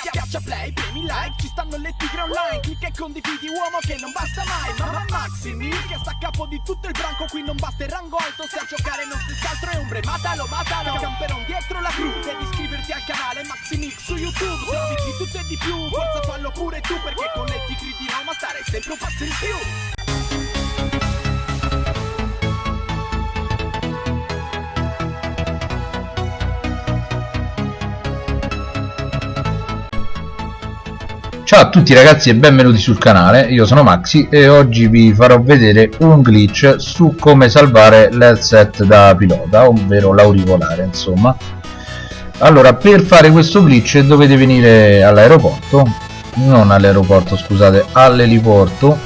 Schiaccia play, premi like, ci stanno le tigre online. Clicca e condividi uomo che non basta mai. Mamma Maxi Mil che sta a capo di tutto il branco Qui non basta il rango alto. Se a giocare non stessi altro è ombre Matalo, matalo, camperon dietro la crew Devi iscriverti al canale Maxi Mix su YouTube. Servizi di tutto e di più, forza fallo pure tu Perché con le tigre di Roma stare sempre un passo in più Ciao a tutti ragazzi e benvenuti sul canale, io sono Maxi e oggi vi farò vedere un glitch su come salvare l'headset da pilota, ovvero l'auricolare insomma. Allora, per fare questo glitch dovete venire all'aeroporto, non all'aeroporto scusate, all'eliporto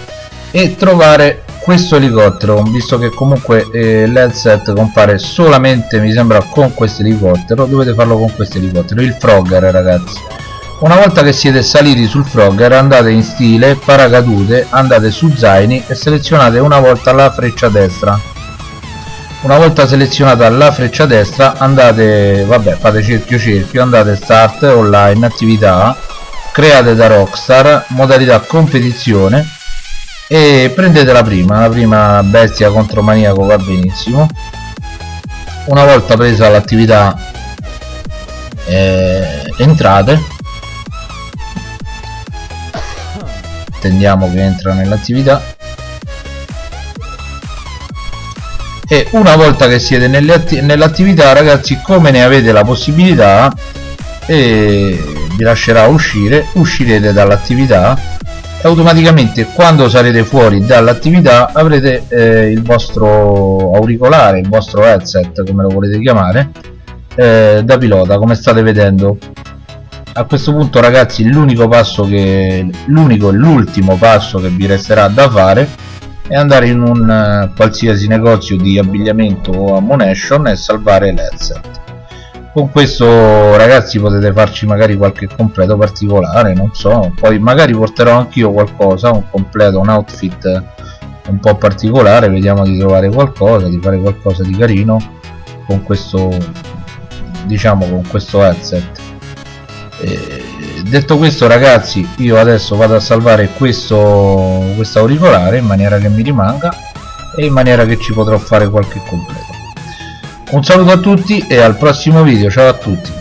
e trovare questo elicottero, visto che comunque eh, l'headset compare solamente mi sembra con questo elicottero, dovete farlo con questo elicottero, il Frogger ragazzi una volta che siete saliti sul Frogger andate in stile, paracadute, andate su zaini e selezionate una volta la freccia destra. Una volta selezionata la freccia destra andate, vabbè fate cerchio cerchio, andate start, online, attività, create da Rockstar, modalità competizione e prendete la prima, la prima bestia contro maniaco va benissimo. Una volta presa l'attività eh, entrate attendiamo che entra nell'attività. E una volta che siete nell'attività ragazzi come ne avete la possibilità e vi lascerà uscire uscirete dall'attività e automaticamente quando sarete fuori dall'attività avrete eh, il vostro auricolare il vostro headset come lo volete chiamare eh, da pilota come state vedendo a questo punto ragazzi l'unico passo che l'unico e l'ultimo passo che vi resterà da fare è andare in un uh, qualsiasi negozio di abbigliamento o ammunition e salvare l'headset con questo ragazzi potete farci magari qualche completo particolare non so poi magari porterò anch'io qualcosa un completo un outfit un po' particolare vediamo di trovare qualcosa di fare qualcosa di carino con questo diciamo con questo headset eh, detto questo ragazzi io adesso vado a salvare questo questo auricolare in maniera che mi rimanga e in maniera che ci potrò fare qualche completo. Un saluto a tutti e al prossimo video. Ciao a tutti